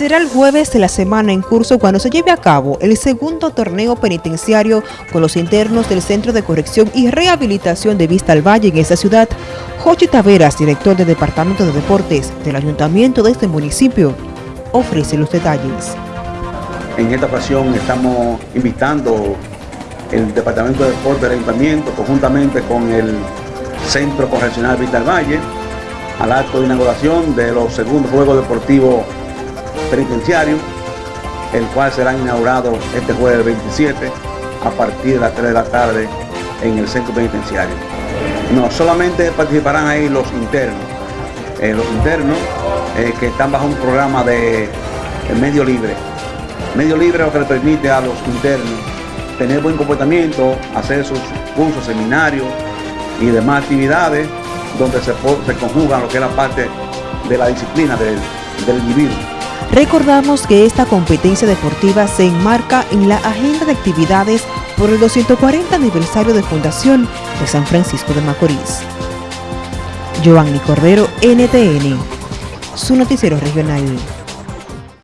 Será el jueves de la semana en curso cuando se lleve a cabo el segundo torneo penitenciario con los internos del Centro de Corrección y Rehabilitación de Vista al Valle en esta ciudad. Jochi Taveras, director del Departamento de Deportes del Ayuntamiento de este municipio, ofrece los detalles. En esta ocasión estamos invitando el Departamento de Deportes del Ayuntamiento conjuntamente con el Centro Correccional Vista al Valle al acto de inauguración de los segundos Juegos Deportivos Penitenciarios, el cual será inaugurado este jueves 27 a partir de las 3 de la tarde en el centro penitenciario. No solamente participarán ahí los internos, eh, los internos eh, que están bajo un programa de, medio libre. Medio libre lo que le permite a los internos tener buen comportamiento, hacer sus cursos, seminarios y demás actividades donde se, se conjugan lo que es la parte de la disciplina del, del individuo. Recordamos que esta competencia deportiva se enmarca en la agenda de actividades por el 240 aniversario de fundación de San Francisco de Macorís. Giovanni Cordero, NTN, su noticiero regional.